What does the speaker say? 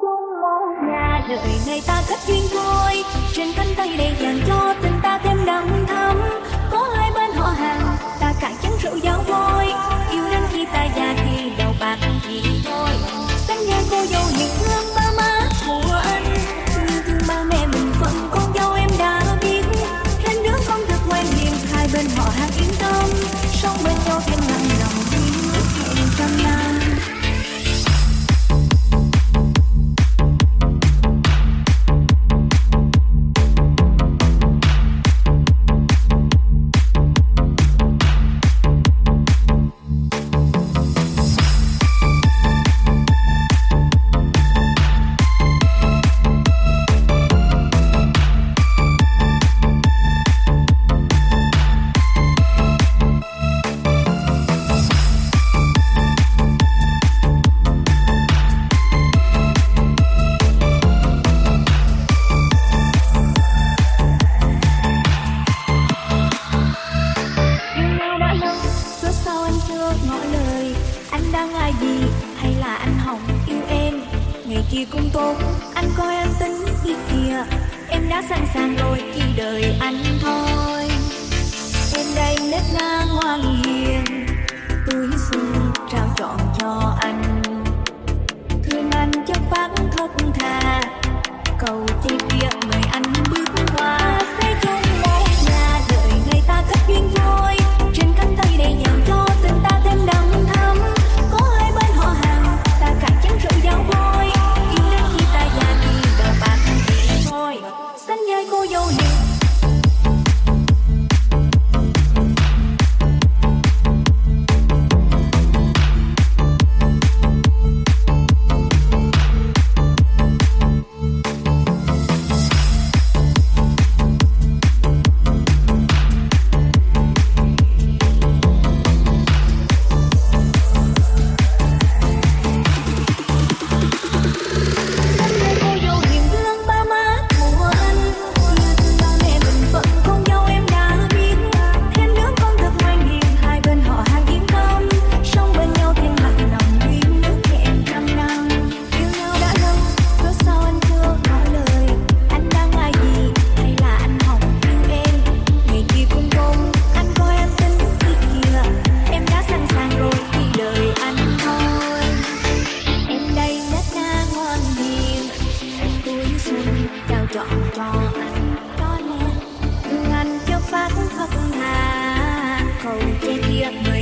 chung một nhà đời này ta kết duyên thôi trên cánh tay đầy dàn cho tình ta thêm đậm thắm. Có hai bên họ hàng, ta cạn chén rượu giao vôi yêu đến khi ta già thì đầu bạc thì thôi. Xanh nhà cô dâu những thương ba má của anh. Nhưng thương ba mẹ mình phận con dâu em đã biết. Thêm đứa con thật ngoan hiền hai bên họ hàng yên tâm. Sống bên nhau thêm nặng lòng thì cũng tốt, anh coi anh tính đi kìa. Em đã sẵn sàng rồi, chỉ đợi anh thôi. Em đây nết na ngoan hiền. Túi xuân trao trọn cho anh. Thương anh chất phát thất thà Cầu chi có lẽ thương anh cho phát khóc hà cầu che kia